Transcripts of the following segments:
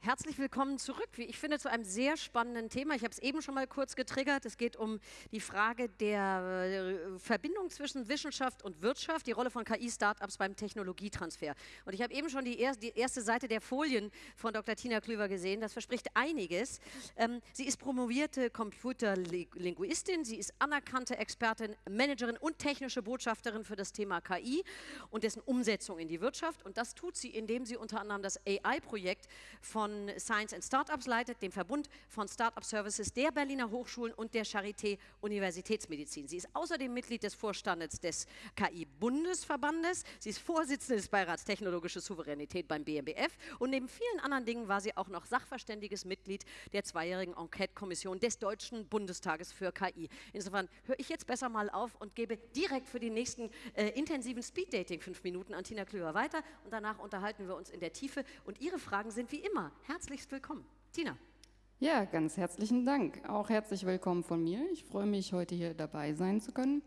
Herzlich willkommen zurück, wie ich finde, zu einem sehr spannenden Thema. Ich habe es eben schon mal kurz getriggert. Es geht um die Frage der äh, Verbindung zwischen Wissenschaft und Wirtschaft, die Rolle von KI-Startups beim Technologietransfer. Und ich habe eben schon die, er erste Seite der Folien von Dr. Tina Klüver gesehen. Das verspricht einiges. Ähm, sie ist promovierte Computerlinguistin, sie ist anerkannte Expertin, Managerin und technische Botschafterin für das Thema KI und dessen Umsetzung in die Wirtschaft. Und das tut sie, indem sie unter anderem das AI-Projekt von Science and Startups leitet, dem Verbund von Startup Services der Berliner Hochschulen und der Charité Universitätsmedizin. Sie ist außerdem Mitglied des Vorstandes des KI-Bundesverbandes. Sie ist Vorsitzende des Beirats Technologische Souveränität beim BMBF und neben vielen anderen Dingen war sie auch noch sachverständiges Mitglied der zweijährigen Enquete-Kommission des Deutschen Bundestages für KI. Insofern höre ich jetzt besser mal auf und gebe direkt für die nächsten äh, intensiven Speed-Dating fünf Minuten an Tina Klöver weiter und danach unterhalten wir uns in der Tiefe und Ihre Fragen sind wie immer herzlichst willkommen. Tina. Ja, ganz herzlichen Dank. Auch herzlich willkommen von mir. Ich freue mich, heute hier dabei sein zu können.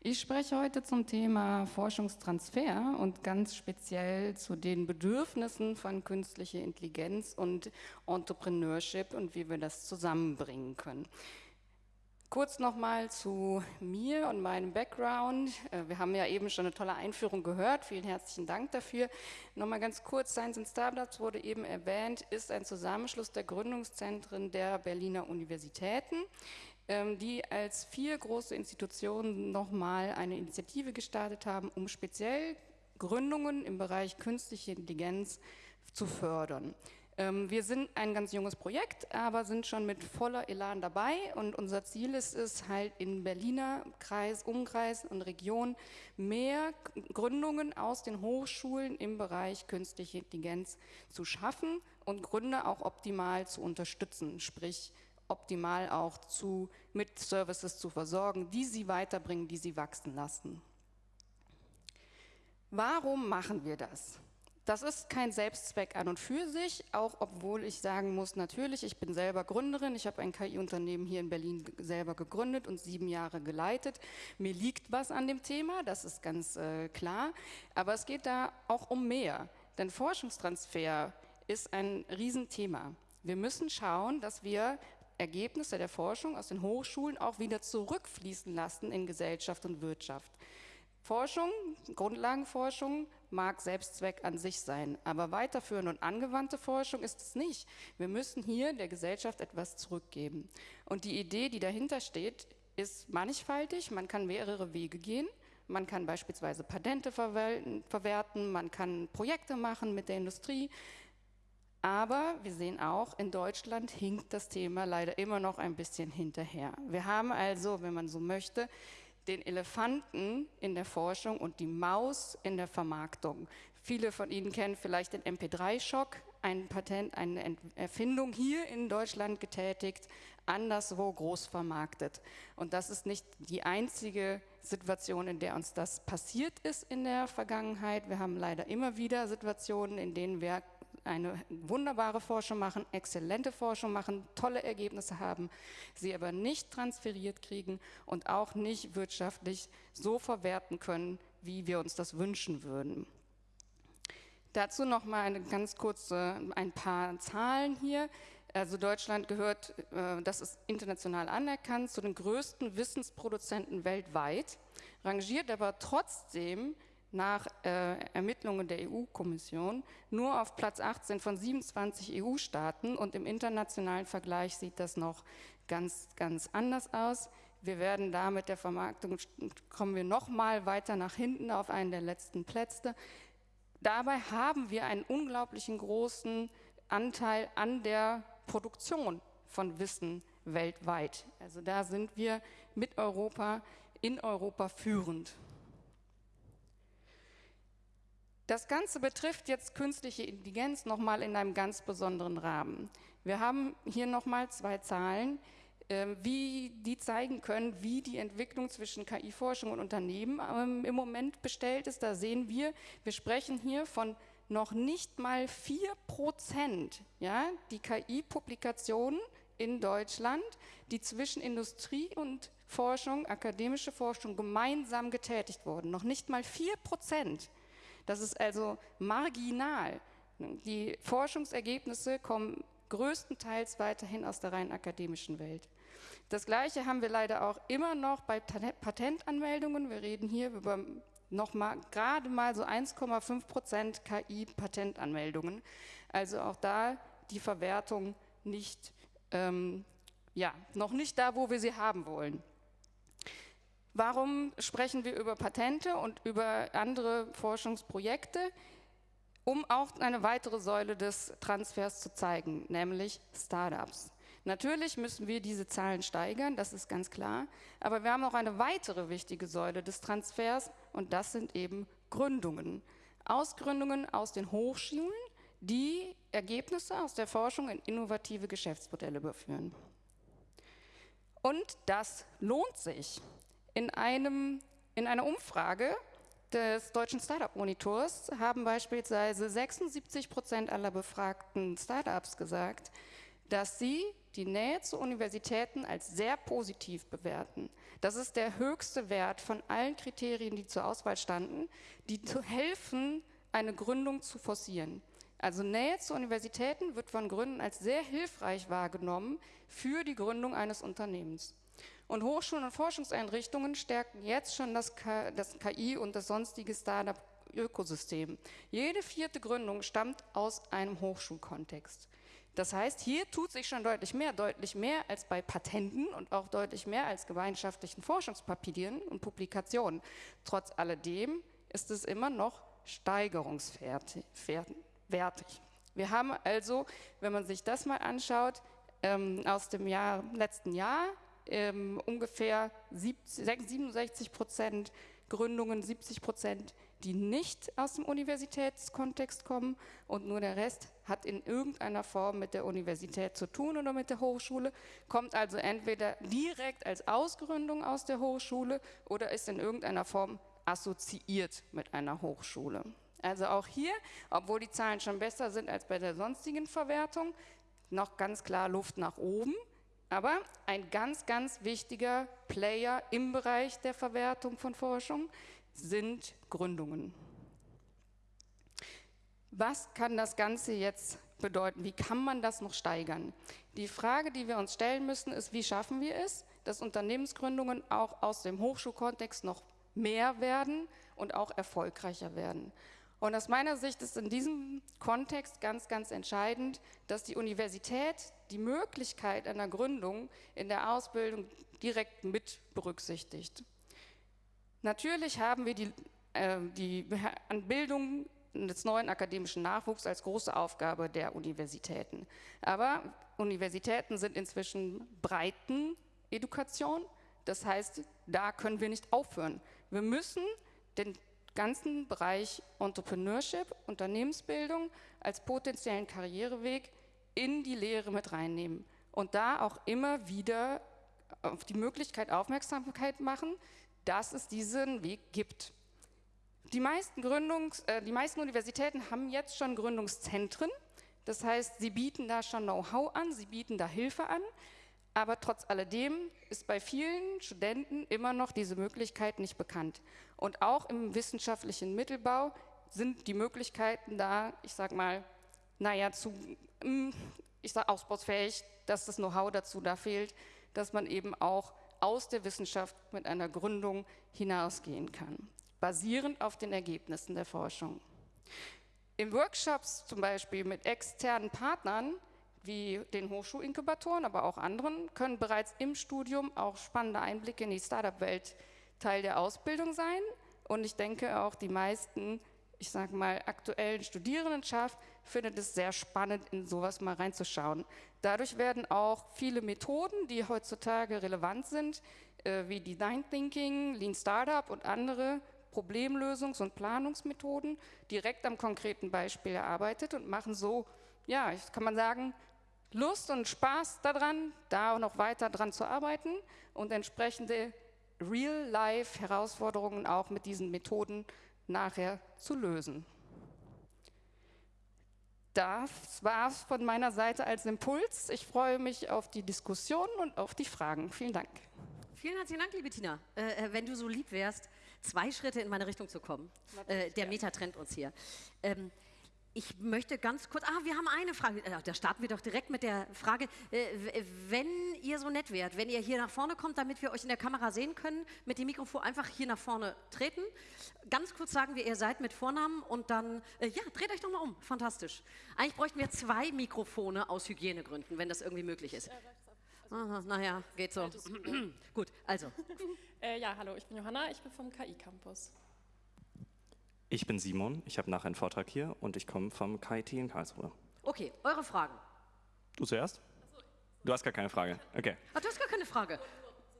Ich spreche heute zum Thema Forschungstransfer und ganz speziell zu den Bedürfnissen von künstlicher Intelligenz und Entrepreneurship und wie wir das zusammenbringen können. Kurz nochmal zu mir und meinem Background. Äh, wir haben ja eben schon eine tolle Einführung gehört. Vielen herzlichen Dank dafür. Nochmal ganz kurz, Science and Startups wurde eben erwähnt, ist ein Zusammenschluss der Gründungszentren der Berliner Universitäten, ähm, die als vier große Institutionen nochmal eine Initiative gestartet haben, um speziell Gründungen im Bereich künstliche Intelligenz zu fördern. Ähm, wir sind ein ganz junges Projekt, aber sind schon mit voller Elan dabei und unser Ziel ist es halt in Berliner Kreis, Umkreis und Region mehr Gründungen aus den Hochschulen im Bereich künstliche Intelligenz zu schaffen und Gründer auch optimal zu unterstützen, sprich optimal auch zu, mit Services zu versorgen, die sie weiterbringen, die sie wachsen lassen. Warum machen wir das? Das ist kein Selbstzweck an und für sich, auch obwohl ich sagen muss, natürlich, ich bin selber Gründerin, ich habe ein KI-Unternehmen hier in Berlin selber gegründet und sieben Jahre geleitet. Mir liegt was an dem Thema, das ist ganz äh, klar, aber es geht da auch um mehr, denn Forschungstransfer ist ein Riesenthema. Wir müssen schauen, dass wir Ergebnisse der Forschung aus den Hochschulen auch wieder zurückfließen lassen in Gesellschaft und Wirtschaft. Forschung, Grundlagenforschung mag Selbstzweck an sich sein, aber weiterführende und angewandte Forschung ist es nicht. Wir müssen hier der Gesellschaft etwas zurückgeben. Und die Idee, die dahinter steht, ist mannigfaltig. Man kann mehrere Wege gehen. Man kann beispielsweise Patente verwerten, man kann Projekte machen mit der Industrie. Aber wir sehen auch, in Deutschland hinkt das Thema leider immer noch ein bisschen hinterher. Wir haben also, wenn man so möchte, den Elefanten in der Forschung und die Maus in der Vermarktung. Viele von Ihnen kennen vielleicht den MP3-Schock, ein Patent, eine Erfindung hier in Deutschland getätigt, anderswo groß vermarktet. Und das ist nicht die einzige Situation, in der uns das passiert ist in der Vergangenheit. Wir haben leider immer wieder Situationen, in denen wir eine wunderbare Forschung machen, exzellente Forschung machen, tolle Ergebnisse haben, sie aber nicht transferiert kriegen und auch nicht wirtschaftlich so verwerten können, wie wir uns das wünschen würden. Dazu noch mal eine ganz kurze, ein paar Zahlen hier. Also Deutschland gehört, äh, das ist international anerkannt, zu den größten Wissensproduzenten weltweit, rangiert aber trotzdem nach äh, Ermittlungen der EU-Kommission nur auf Platz 18 von 27 EU-Staaten und im internationalen Vergleich sieht das noch ganz, ganz anders aus. Wir werden da mit der Vermarktung, kommen wir noch mal weiter nach hinten auf einen der letzten Plätze. Dabei haben wir einen unglaublichen großen Anteil an der Produktion von Wissen weltweit. Also da sind wir mit Europa, in Europa führend. Das Ganze betrifft jetzt künstliche Intelligenz nochmal in einem ganz besonderen Rahmen. Wir haben hier nochmal zwei Zahlen, ähm, wie die zeigen können, wie die Entwicklung zwischen KI-Forschung und Unternehmen ähm, im Moment bestellt ist. Da sehen wir, wir sprechen hier von noch nicht mal 4 Prozent, ja, die KI-Publikationen in Deutschland, die zwischen Industrie und Forschung, akademische Forschung gemeinsam getätigt wurden. Noch nicht mal 4 Prozent. Das ist also marginal. Die Forschungsergebnisse kommen größtenteils weiterhin aus der rein akademischen Welt. Das Gleiche haben wir leider auch immer noch bei Patentanmeldungen. Wir reden hier über noch mal, gerade mal so 1,5 Prozent KI-Patentanmeldungen. Also auch da die Verwertung nicht, ähm, ja, noch nicht da, wo wir sie haben wollen. Warum sprechen wir über Patente und über andere Forschungsprojekte? Um auch eine weitere Säule des Transfers zu zeigen, nämlich Startups. Natürlich müssen wir diese Zahlen steigern, das ist ganz klar, aber wir haben auch eine weitere wichtige Säule des Transfers und das sind eben Gründungen. Ausgründungen aus den Hochschulen, die Ergebnisse aus der Forschung in innovative Geschäftsmodelle überführen. Und das lohnt sich. In, einem, in einer Umfrage des deutschen Startup-Monitors haben beispielsweise 76 Prozent aller befragten Startups gesagt, dass sie die Nähe zu Universitäten als sehr positiv bewerten. Das ist der höchste Wert von allen Kriterien, die zur Auswahl standen, die zu helfen, eine Gründung zu forcieren. Also Nähe zu Universitäten wird von Gründen als sehr hilfreich wahrgenommen für die Gründung eines Unternehmens. Und Hochschulen und Forschungseinrichtungen stärken jetzt schon das, KI und das sonstige Startup-Ökosystem. Jede vierte Gründung stammt aus einem Hochschulkontext. Das heißt, hier tut sich schon deutlich mehr, deutlich mehr als bei Patenten und auch deutlich mehr als gemeinschaftlichen Forschungspapieren und Publikationen. Trotz alledem ist es immer noch steigerungswertig. Wir haben also, wenn man sich das mal anschaut, ähm, aus dem Jahr, letzten Jahr ähm, ungefähr 67 Prozent Gründungen, 70 Prozent die nicht aus dem Universitätskontext kommen und nur der Rest hat in irgendeiner Form mit der Universität zu tun oder mit der Hochschule, kommt also entweder direkt als Ausgründung aus der Hochschule oder ist in irgendeiner Form assoziiert mit einer Hochschule. Also auch hier, obwohl die Zahlen schon besser sind als bei der sonstigen Verwertung, noch ganz klar Luft nach oben. Aber ein ganz, ganz wichtiger Player im Bereich der Verwertung von Forschung sind Gründungen. Was kann das Ganze jetzt bedeuten? Wie kann man das noch steigern? Die Frage, die wir uns stellen müssen, ist, wie schaffen wir es, dass Unternehmensgründungen auch aus dem Hochschulkontext noch mehr werden und auch erfolgreicher werden. Und aus meiner Sicht ist in diesem Kontext ganz, ganz entscheidend, dass die Universität die Möglichkeit einer Gründung in der Ausbildung direkt mit berücksichtigt. Natürlich haben wir die, äh, die Bildung des neuen akademischen Nachwuchs als große Aufgabe der Universitäten. Aber Universitäten sind inzwischen breiten Education. Das heißt, da können wir nicht aufhören. Wir müssen den ganzen Bereich Entrepreneurship, Unternehmensbildung als potenziellen Karriereweg in die Lehre mit reinnehmen und da auch immer wieder auf die Möglichkeit Aufmerksamkeit machen, dass es diesen Weg gibt. Die meisten, Gründungs-, äh, die meisten Universitäten haben jetzt schon Gründungszentren. Das heißt, sie bieten da schon Know-how an, sie bieten da Hilfe an. Aber trotz alledem ist bei vielen Studenten immer noch diese Möglichkeit nicht bekannt. Und auch im wissenschaftlichen Mittelbau sind die Möglichkeiten da, ich sage mal, naja, zu, mm, ich sage ausbausfähig, dass das Know-how dazu da fehlt, dass man eben auch aus der Wissenschaft mit einer Gründung hinausgehen kann, basierend auf den Ergebnissen der Forschung. In Workshops zum Beispiel mit externen Partnern wie den Hochschulinkubatoren, aber auch anderen, können bereits im Studium auch spannende Einblicke in die Startup-Welt Teil der Ausbildung sein. Und ich denke auch die meisten, ich sage mal, aktuellen Studierendenschaft findet es sehr spannend, in sowas mal reinzuschauen. Dadurch werden auch viele Methoden, die heutzutage relevant sind, äh, wie Design Thinking, Lean Startup und andere Problemlösungs- und Planungsmethoden direkt am konkreten Beispiel erarbeitet und machen so, ja, kann man sagen, Lust und Spaß daran, da noch weiter dran zu arbeiten und entsprechende Real-Life-Herausforderungen auch mit diesen Methoden nachher zu lösen das war es von meiner Seite als Impuls. Ich freue mich auf die Diskussion und auf die Fragen. Vielen Dank. Vielen herzlichen Dank, liebe Tina. Äh, äh wenn du so lieb wärst, zwei Schritte in meine Richtung zu kommen. Äh, der Meta trennt uns hier. Ähm, Ich möchte ganz kurz, ah, wir haben eine Frage, äh, da starten wir doch direkt mit der Frage, äh, wenn ihr so nett wärt, wenn ihr hier nach vorne kommt, damit wir euch in der Kamera sehen können, mit dem Mikrofon einfach hier nach vorne treten. Ganz kurz sagen, wir ihr seid mit Vornamen und dann, äh, ja, dreht euch doch mal um, fantastisch. Eigentlich bräuchten wir zwei Mikrofone aus Hygienegründen, wenn das irgendwie möglich ist. Aha, naja, geht so. Gut, also. Äh, ja, hallo, ich bin Johanna, ich bin vom KI-Campus. Ich bin Simon, ich habe nachher einen Vortrag hier und ich komme vom KIT in Karlsruhe. Okay, eure Fragen. Du zuerst? Du hast gar keine Frage. Okay. Ach, du hast gar keine Frage.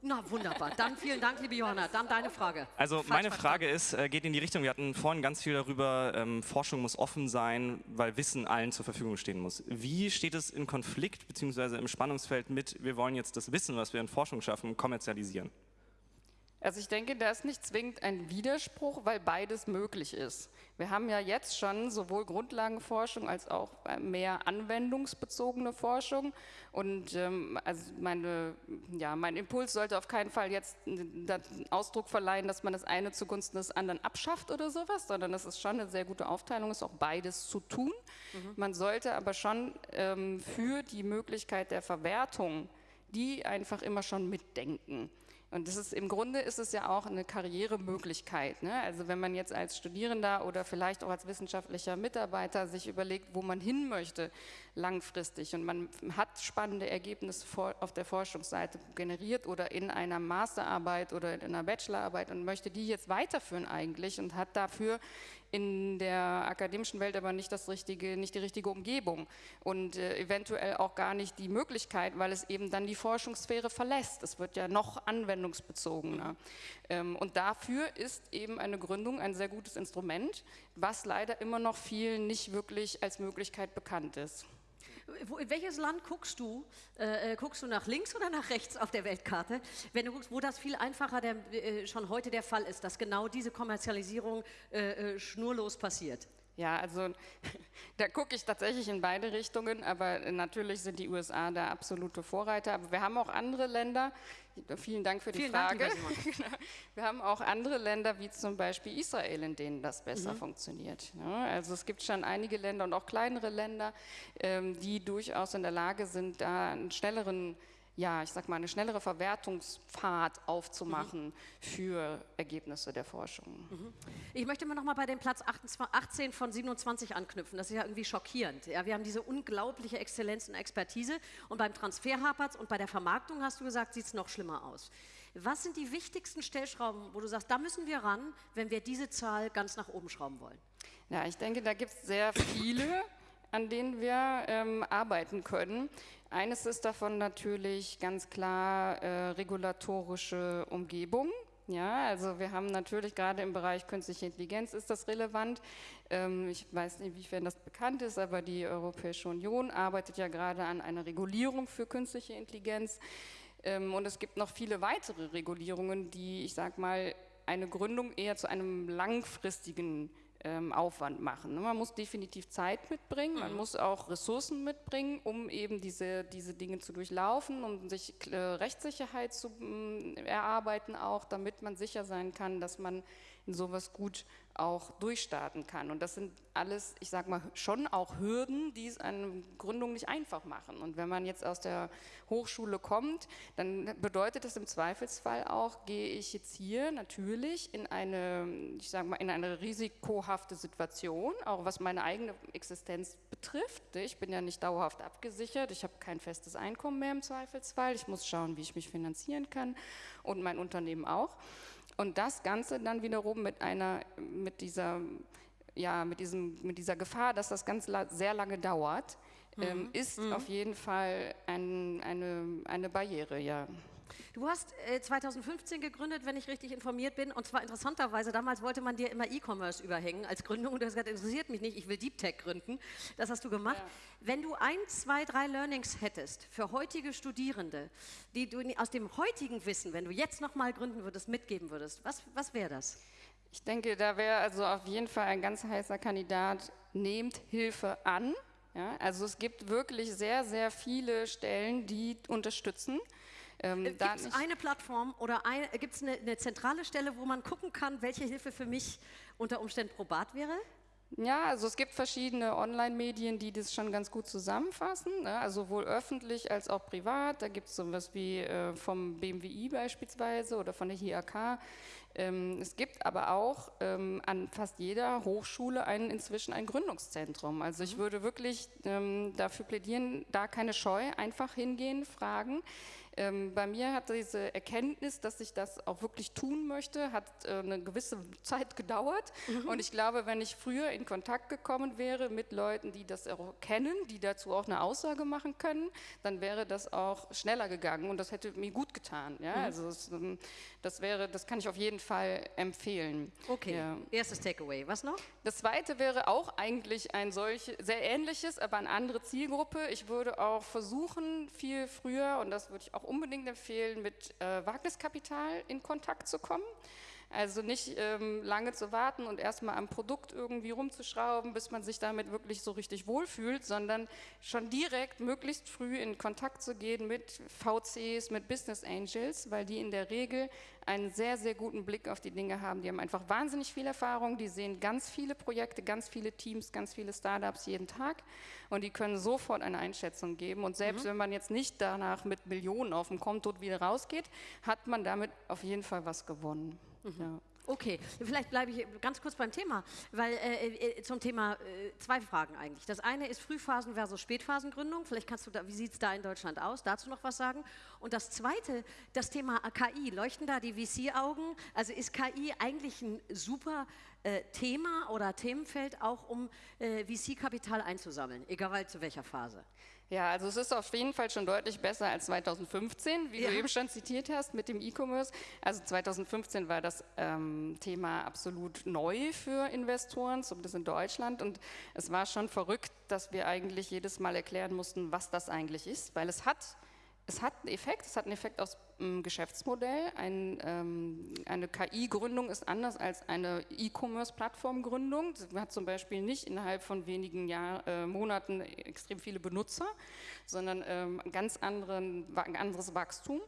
Na, wunderbar. Dann vielen Dank, liebe Johanna. Dann deine Frage. Also Falsch meine Frage ist, äh, geht in die Richtung, wir hatten vorhin ganz viel darüber, ähm, Forschung muss offen sein, weil Wissen allen zur Verfügung stehen muss. Wie steht es in Konflikt bzw. im Spannungsfeld mit, wir wollen jetzt das Wissen, was wir in Forschung schaffen, kommerzialisieren? Also ich denke, da ist nicht zwingend ein Widerspruch, weil beides möglich ist. Wir haben ja jetzt schon sowohl Grundlagenforschung als auch äh, mehr anwendungsbezogene Forschung. Und ähm, also meine, ja, mein Impuls sollte auf keinen Fall jetzt Ausdruck verleihen, dass man das eine zugunsten des anderen abschafft oder sowas, sondern das ist schon eine sehr gute Aufteilung, ist auch beides zu tun. Mhm. Man sollte aber schon ähm, für die Möglichkeit der Verwertung die einfach immer schon mitdenken. Und das ist, im Grunde ist es ja auch eine Karrieremöglichkeit. Ne? Also wenn man jetzt als Studierender oder vielleicht auch als wissenschaftlicher Mitarbeiter sich überlegt, wo man hin möchte langfristig und man hat spannende Ergebnisse auf der Forschungsseite generiert oder in einer Masterarbeit oder in einer Bachelorarbeit und möchte die jetzt weiterführen eigentlich und hat dafür in der akademischen Welt aber nicht, das richtige, nicht die richtige Umgebung und äh, eventuell auch gar nicht die Möglichkeit, weil es eben dann die Forschungssphäre verlässt. Es wird ja noch anwendungsbezogener. Ähm, und dafür ist eben eine Gründung ein sehr gutes Instrument, was leider immer noch vielen nicht wirklich als Möglichkeit bekannt ist. Wo, in welches Land guckst du? Äh, äh, guckst du nach links oder nach rechts auf der Weltkarte? Wenn du guckst, wo das viel einfacher der, äh, schon heute der Fall ist, dass genau diese Kommerzialisierung äh, äh schnurlos passiert. Ja, also da gucke ich tatsächlich in beide Richtungen, aber natürlich sind die USA da absolute Vorreiter. Aber wir haben auch andere Länder, vielen Dank für die vielen Frage. Dank, genau. wir haben auch andere Länder, wie zum Beispiel Israel, in denen das besser mhm. funktioniert. Ja, also es gibt schon einige Länder und auch kleinere Länder, ähm, die durchaus in der Lage sind, da einen schnelleren ja, ich sag mal, eine schnellere Verwertungspfad aufzumachen mhm. für Ergebnisse der Forschung. Mhm. Ich möchte mal noch mal bei dem Platz 18 von 27 anknüpfen. Das ist ja irgendwie schockierend. Ja, wir haben diese unglaubliche Exzellenz und Expertise und beim Transfer hapert und bei der Vermarktung, hast du gesagt, sieht es noch schlimmer aus. Was sind die wichtigsten Stellschrauben, wo du sagst, da müssen wir ran, wenn wir diese Zahl ganz nach oben schrauben wollen? Ja, ich denke, da gibt es sehr viele an denen wir ähm, arbeiten können. Eines ist davon natürlich ganz klar äh, regulatorische Umgebung. Ja, also wir haben natürlich gerade im Bereich künstliche Intelligenz ist das relevant. Ähm, ich weiß nicht, inwiefern das bekannt ist, aber die Europäische Union arbeitet ja gerade an einer Regulierung für künstliche Intelligenz. Ähm, und es gibt noch viele weitere Regulierungen, die, ich sage mal, eine Gründung eher zu einem langfristigen Aufwand machen. Ne? Man muss definitiv Zeit mitbringen, man mhm. muss auch Ressourcen mitbringen, um eben diese, diese Dinge zu durchlaufen, um sich äh, Rechtssicherheit zu äh, erarbeiten auch, damit man sicher sein kann, dass man in sowas gut auch durchstarten kann. Und das sind alles, ich sage mal, schon auch Hürden, die es eine Gründung nicht einfach machen. Und wenn man jetzt aus der Hochschule kommt, dann bedeutet das im Zweifelsfall auch, gehe ich jetzt hier natürlich in eine, ich sage mal, in eine risikohafte Situation, auch was meine eigene Existenz betrifft. Ich bin ja nicht dauerhaft abgesichert, ich habe kein festes Einkommen mehr im Zweifelsfall, ich muss schauen, wie ich mich finanzieren kann und mein Unternehmen auch. Und das Ganze dann wiederum mit einer, mit dieser, ja, mit diesem, mit dieser Gefahr, dass das ganz sehr lange dauert, mhm. ähm, ist mhm. auf jeden Fall ein, eine, eine Barriere, ja. Du hast äh, 2015 gegründet, wenn ich richtig informiert bin, und zwar interessanterweise, damals wollte man dir immer E-Commerce überhängen als Gründung und du hast gesagt, interessiert mich nicht, ich will Deep Tech gründen. Das hast du gemacht. Ja. Wenn du ein, zwei, drei Learnings hättest für heutige Studierende, die du aus dem heutigen Wissen, wenn du jetzt nochmal gründen würdest, mitgeben würdest, was, was wäre das? Ich denke, da wäre also auf jeden Fall ein ganz heißer Kandidat, nehmt Hilfe an. Ja, also es gibt wirklich sehr, sehr viele Stellen, die unterstützen. Ähm, äh, gibt es eine Plattform oder gibt es eine, eine, zentrale Stelle, wo man gucken kann, welche Hilfe für mich unter Umständen probat wäre? Ja, also es gibt verschiedene Online-Medien, die das schon ganz gut zusammenfassen, ne? also sowohl öffentlich als auch privat. Da gibt es sowas wie äh, vom BMWI beispielsweise oder von der HIAK. Ähm, es gibt aber auch ähm, an fast jeder Hochschule ein, inzwischen ein Gründungszentrum. Also ich mhm. würde wirklich ähm, dafür plädieren, da keine Scheu, einfach hingehen, fragen. Ähm, bei mir hat diese Erkenntnis, dass ich das auch wirklich tun möchte, hat äh, eine gewisse Zeit gedauert. Mhm. Und ich glaube, wenn ich früher in Kontakt gekommen wäre mit Leuten, die das auch kennen, die dazu auch eine Aussage machen können, dann wäre das auch schneller gegangen und das hätte mir gut getan. Ja? Mhm. Also es, ähm, das wäre, das kann ich auf jeden Fall empfehlen. Okay, ja. erstes Takeaway. Was noch? Das zweite wäre auch eigentlich ein solch, sehr ähnliches, aber eine andere Zielgruppe. Ich würde auch versuchen, viel früher, und das würde ich auch unbedingt empfehlen, mit äh, Wagniskapital in Kontakt zu kommen. Also nicht ähm, lange zu warten und erstmal am Produkt irgendwie rumzuschrauben, bis man sich damit wirklich so richtig wohlfühlt, sondern schon direkt möglichst früh in Kontakt zu gehen mit VCs, mit Business Angels, weil die in der Regel einen sehr, sehr guten Blick auf die Dinge haben. Die haben einfach wahnsinnig viel Erfahrung, die sehen ganz viele Projekte, ganz viele Teams, ganz viele Startups jeden Tag und die können sofort eine Einschätzung geben. Und selbst mhm. wenn man jetzt nicht danach mit Millionen auf dem Konto wieder rausgeht, hat man damit auf jeden Fall was gewonnen. Mhm. Ja. Okay, vielleicht bleibe ich ganz kurz beim Thema, weil äh, äh, zum Thema äh, zwei Fragen eigentlich. Das eine ist Frühphasen versus Spätphasengründung. Vielleicht kannst du da, wie sieht es da in Deutschland aus? Dazu noch was sagen. Und das zweite, das Thema KI. Leuchten da die VC-Augen? Also ist KI eigentlich ein super äh, Thema oder Themenfeld auch, um äh, VC-Kapital einzusammeln, egal zu welcher Phase? Ja, also es ist auf jeden Fall schon deutlich besser als 2015, wie ja. du eben schon zitiert hast mit dem E-Commerce. Also 2015 war das ähm, Thema absolut neu für Investoren, zumindest in Deutschland. Und es war schon verrückt, dass wir eigentlich jedes Mal erklären mussten, was das eigentlich ist, weil es hat es hat einen Effekt, es hat einen Effekt aus dem Geschäftsmodell. Ein, ähm, eine KI-Gründung ist anders als eine E-Commerce-Plattform-Gründung. Man hat zum Beispiel nicht innerhalb von wenigen Jahr, äh, Monaten extrem viele Benutzer, sondern ähm, ganz anderen, ein anderes Wachstum.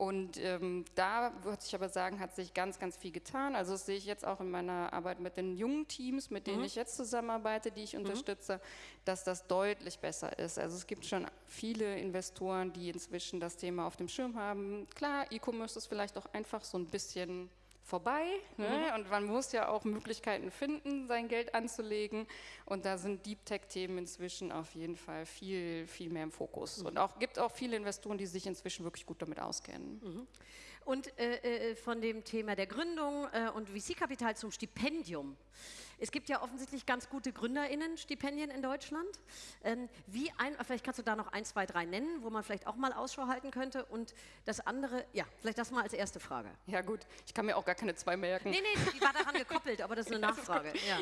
Und ähm, da würde ich aber sagen, hat sich ganz, ganz viel getan. Also das sehe ich jetzt auch in meiner Arbeit mit den jungen Teams, mit denen mhm. ich jetzt zusammenarbeite, die ich mhm. unterstütze, dass das deutlich besser ist. Also es gibt schon viele Investoren, die inzwischen das Thema auf dem Schirm haben. Klar, E-Commerce ist vielleicht auch einfach so ein bisschen vorbei. Ne? Mhm. Und man muss ja auch Möglichkeiten finden, sein Geld anzulegen. Und da sind Deep Tech-Themen inzwischen auf jeden Fall viel, viel mehr im Fokus. Mhm. Und auch gibt auch viele Investoren, die sich inzwischen wirklich gut damit auskennen. Mhm. Und äh, äh von dem Thema der Gründung äh, und VC-Kapital zum Stipendium. Es gibt ja offensichtlich ganz gute GründerInnen-Stipendien in Deutschland. Ähm, wie ein, vielleicht kannst du da noch ein, zwei, drei nennen, wo man vielleicht auch mal Ausschau halten könnte. Und das andere, ja, vielleicht das mal als erste Frage. Ja gut, ich kann mir auch gar keine zwei merken. Nee, nee, die war daran gekoppelt, aber das ist eine Nachfrage. Ja.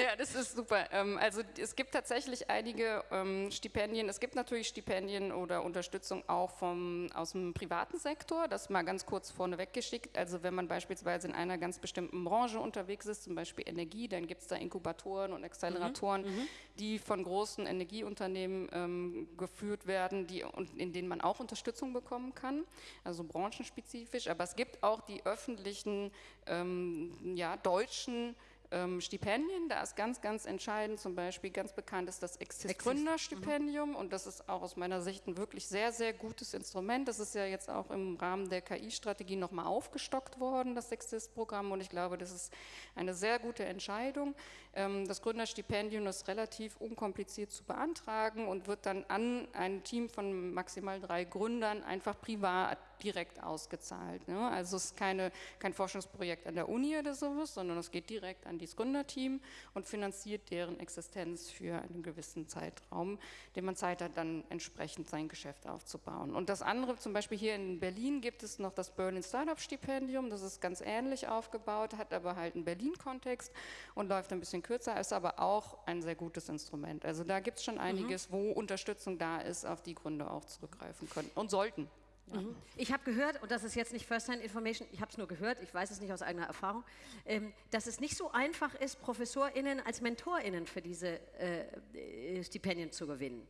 ja, das ist super. Ähm, also es gibt tatsächlich einige ähm, Stipendien. Es gibt natürlich Stipendien oder Unterstützung auch vom, aus dem privaten Sektor. Das mal ganz kurz vorneweg geschickt. Also wenn man beispielsweise in einer ganz bestimmten Branche unterwegs ist, zum Beispiel Energie, dann gibt es da Inkubatoren und Acceleratoren, mhm, mhm, die von großen Energieunternehmen ähm, geführt werden, die, und in denen man auch Unterstützung bekommen kann, also branchenspezifisch. Aber es gibt auch die öffentlichen, ähm, ja, deutschen ähm, Stipendien, da ist ganz, ganz entscheidend, zum Beispiel ganz bekannt ist das Exist Gründerstipendium mhm. und das ist auch aus meiner Sicht ein wirklich sehr, sehr gutes Instrument. Das ist ja jetzt auch im Rahmen der KI-Strategie nochmal aufgestockt worden, das Exist-Programm und ich glaube, das ist eine sehr gute Entscheidung. Ähm, das Gründerstipendium ist relativ unkompliziert zu beantragen und wird dann an ein Team von maximal drei Gründern einfach privat direkt ausgezahlt. Ne? Also es ist keine, kein Forschungsprojekt an der Uni oder sowas, sondern es geht direkt an dieses Gründerteam und finanziert deren Existenz für einen gewissen Zeitraum, den man Zeit hat, dann entsprechend sein Geschäft aufzubauen. Und das andere, zum Beispiel hier in Berlin gibt es noch das Berlin Startup Stipendium, das ist ganz ähnlich aufgebaut, hat aber halt einen Berlin-Kontext und läuft ein bisschen kürzer, ist aber auch ein sehr gutes Instrument. Also da gibt es schon mhm. einiges, mhm. wo Unterstützung da ist, auf die Gründer auch zurückgreifen können und sollten. Ja. Mhm. Ich habe gehört, und das ist jetzt nicht First-Hand-Information, ich habe es nur gehört, ich weiß es nicht aus eigener Erfahrung, ähm, dass es nicht so einfach ist, ProfessorInnen als MentorInnen für diese äh, äh, Stipendien zu gewinnen.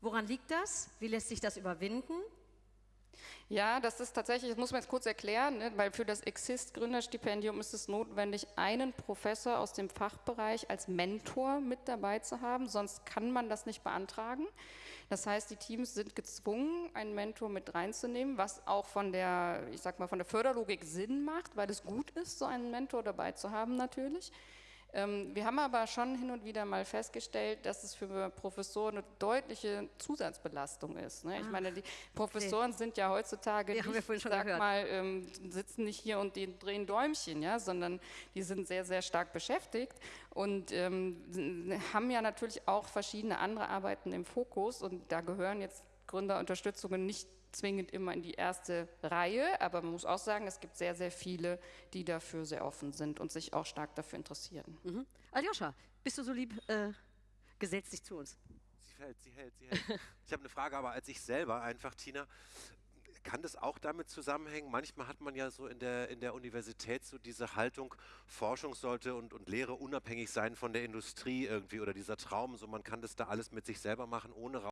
Woran liegt das? Wie lässt sich das überwinden? Ja, das ist tatsächlich, das muss man jetzt kurz erklären, ne, weil für das Exist-Gründerstipendium ist es notwendig, einen Professor aus dem Fachbereich als Mentor mit dabei zu haben, sonst kann man das nicht beantragen. Das heißt, die Teams sind gezwungen, einen Mentor mit reinzunehmen, was auch von der, ich sag mal, von der Förderlogik Sinn macht, weil es gut ist, so einen Mentor dabei zu haben natürlich. Ähm, wir haben aber schon hin und wieder mal festgestellt, dass es für Professoren eine deutliche Zusatzbelastung ist. Ne? Ich meine, die Professoren okay. sind ja heutzutage, ja, nicht, ich sag gehört. mal, ähm, sitzen nicht hier und die drehen Däumchen, ja, sondern die sind sehr, sehr stark beschäftigt und ähm, haben ja natürlich auch verschiedene andere Arbeiten im Fokus und da gehören jetzt Gründerunterstützungen nicht zwingend immer in die erste Reihe, aber man muss auch sagen, es gibt sehr, sehr viele, die dafür sehr offen sind und sich auch stark dafür interessieren. Mhm. Aljoscha, bist du so lieb, äh, gesetzt dich zu uns. Sie hält, sie hält, sie hält. ich habe eine Frage, aber als ich selber einfach, Tina, kann das auch damit zusammenhängen? Manchmal hat man ja so in der, in der Universität so diese Haltung, Forschung sollte und, und Lehre unabhängig sein von der Industrie irgendwie oder dieser Traum, so man kann das da alles mit sich selber machen, ohne